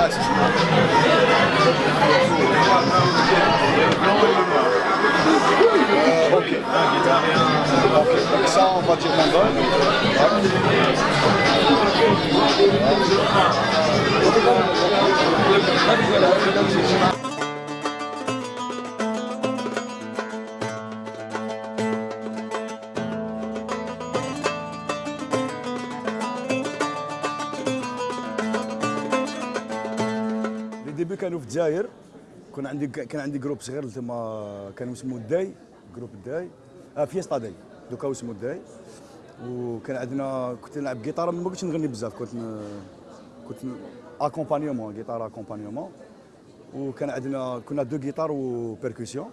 Euh, ok. Ok, donc ça on va dire. لي ديبي كانوا في الجزائر. كان عندي كان عندي جروب صغير تما كانوا اسمه الداي جروب الداي آه فيستا داي. دوكا اسمه الداي وكان عندنا كنت نلعب جيتار ما كنتش نغني بزاف كنت ن... كنت اكومبانيومون جيتار اكومبانيومون وكان عندنا كنا دو جيتار وبيركوسيون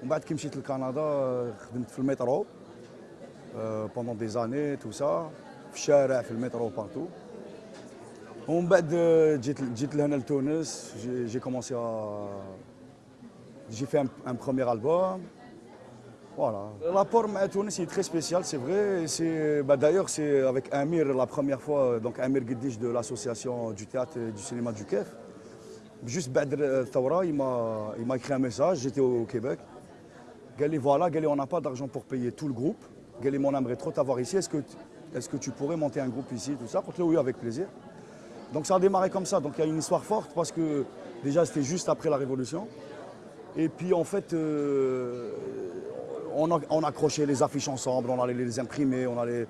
ومن بعد كي مشيت لكندا خدمت في المترو. بوندون دي زاني تو سا في الشارع في المترو بارتو ومن بعد جيت جيت لهنا لتونس جي, جي كومونسي j'ai fait un, un premier album. Voilà. Le rapport à Tunis est très spécial, c'est vrai. C'est, bah, d'ailleurs, c'est avec Amir la première fois, donc Amir Gueddish de l'association du théâtre et du cinéma du KEF. Juste Badr Tawra, il m'a, il m'a écrit un message, j'étais au, Québec. Gali, voilà, Gali, on n'a pas d'argent pour payer tout le groupe. Gali, on aimerait trop t'avoir ici. Est-ce que, est-ce que tu pourrais monter un groupe ici, tout ça Oui, avec plaisir. Donc ça a démarré comme ça. Donc il y a une histoire forte parce que déjà c'était juste après la Révolution. Et puis en fait, euh, on, a, accrochait les affiches ensemble, on allait les imprimer, on allait...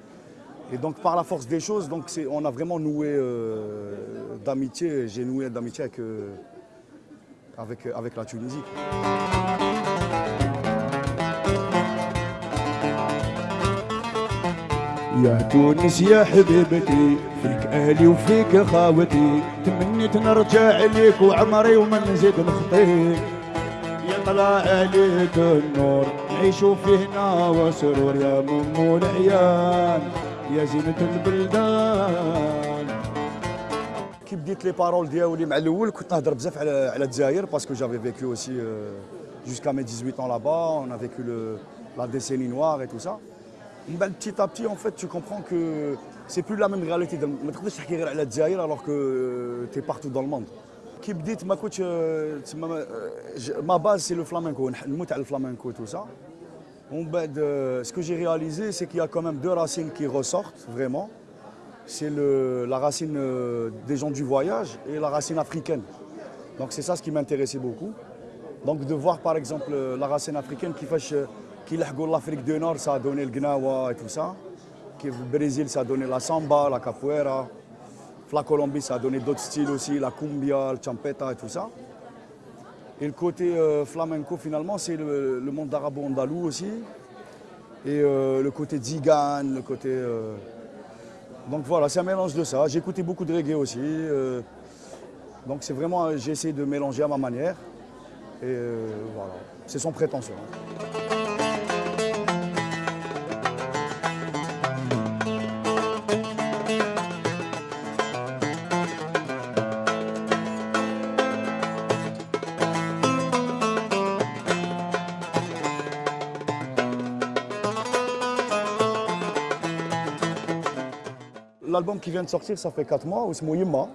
Et donc par la force des choses, donc on a vraiment noué euh, d'amitié, j'ai noué d'amitié avec, euh, avec la Tunisie. يا تونس يا حبيبتي فيك أهلي وفيك خاوتي تمنيت نرجع ليك وعمري وما نزيد نخطيك يطلع عليك النور نعيشوا فيه هنا وسرور يا مم العيان يا زينة البلدان. كي بديت لي بارول ديالي مع الأول كنت نهضر بزاف على على الجزائر باسكو جافي فيكو اوسي jusqu'à mes 18 ans là-bas, on a vécu le, la décennie noire et tout ça. petit à petit, en fait, tu comprends que c'est plus la même réalité. Tu ne peux pas à la Djaïr alors que euh, tu es partout dans le monde. Qui me dit, ma, coach, euh, euh, ma base, c'est le flamenco, le mot le flamenco, tout ça. Ben, ce que j'ai réalisé, c'est qu'il y a quand même deux racines qui ressortent vraiment. C'est la racine des gens du voyage et la racine africaine. Donc c'est ça ce qui m'intéressait beaucoup. Donc de voir par exemple la racine africaine qui fait qui ont l'Afrique du Nord, ça a donné le Gnawa et tout ça. Qui, le Brésil, ça a donné la samba, la capoeira. La Colombie, ça a donné d'autres styles aussi, la cumbia, le champeta et tout ça. Et le côté euh, flamenco, finalement, c'est le, monde arabo-andalou aussi. Et euh, le côté zigane, le côté... Euh, donc voilà, c'est un mélange de ça. J'ai écouté beaucoup de reggae aussi. Donc c'est vraiment, j'ai essayé de mélanger à ma manière. Et voilà, c'est son prétention. Hein. L'album qui vient de sortir, ça fait 4 mois, c'est Yimma.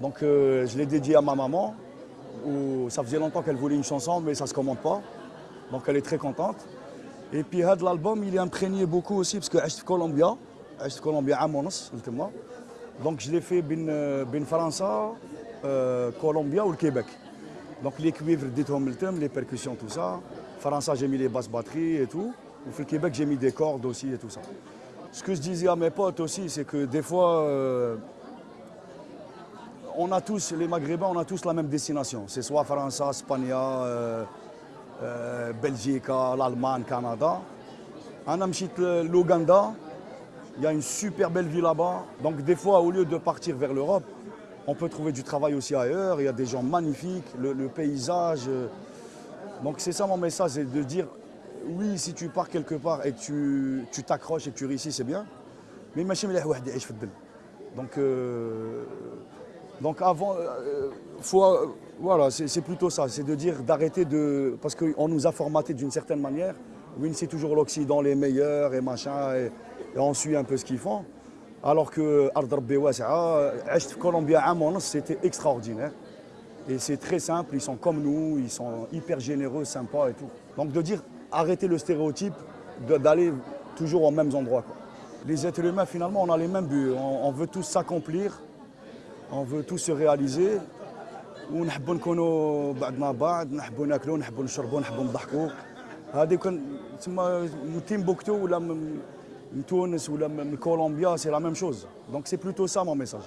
Donc euh, je l'ai dédié à ma maman. Ça faisait longtemps qu'elle voulait une chanson, mais ça ne se commande pas. Donc elle est très contente. Et puis l'album, il est imprégné beaucoup aussi, parce que suis Colombia. Suis Colombia à Monos, Donc je l'ai fait bin, bin France, euh, Colombia ou le Québec. Donc les cuivres, les percussions, tout ça. France, j'ai mis les basses batteries et tout. Au Québec, j'ai mis des cordes aussi et tout ça. Ce que je disais à mes potes aussi, c'est que des fois, euh, on a tous, les Maghrébins, on a tous la même destination. C'est soit France, Espagne, euh, euh, Belgique, l'Allemagne, Canada. En Amchit, l'Ouganda, il y a une super belle vie là-bas. Donc des fois, au lieu de partir vers l'Europe, on peut trouver du travail aussi ailleurs. Il y a des gens magnifiques, le, le paysage. Donc c'est ça mon message, c'est de dire oui, si tu pars quelque part et tu t'accroches et tu réussis, c'est bien. Mais machin, Donc, euh, donc avant, euh, faut, euh, voilà, c'est plutôt ça, c'est de dire d'arrêter de, parce qu'on nous a formaté d'une certaine manière. Oui, c'est toujours l'Occident, les meilleurs et machin, et, on suit un peu ce qu'ils font. Alors que Colombia, c'était extraordinaire. Et c'est très simple, ils sont comme nous, ils sont hyper généreux, sympas et tout. Donc de dire arrêter le stéréotype de- d'aller toujours aux mêmes endroits. quoi. Les êtres humains, finalement, on a les mêmes buts. On, on veut tous s'accomplir, on veut tous se réaliser. ونحبوا نكونوا بعضنا بعض نحبوا ناكلوا نحبوا نشربوا نحبوا نضحكوا هذه كان تسمى من تيمبوكتو ولا من من تونس ولا من كولومبيا سي لا ميم شوز دونك سي بلوتو سا مون ميساج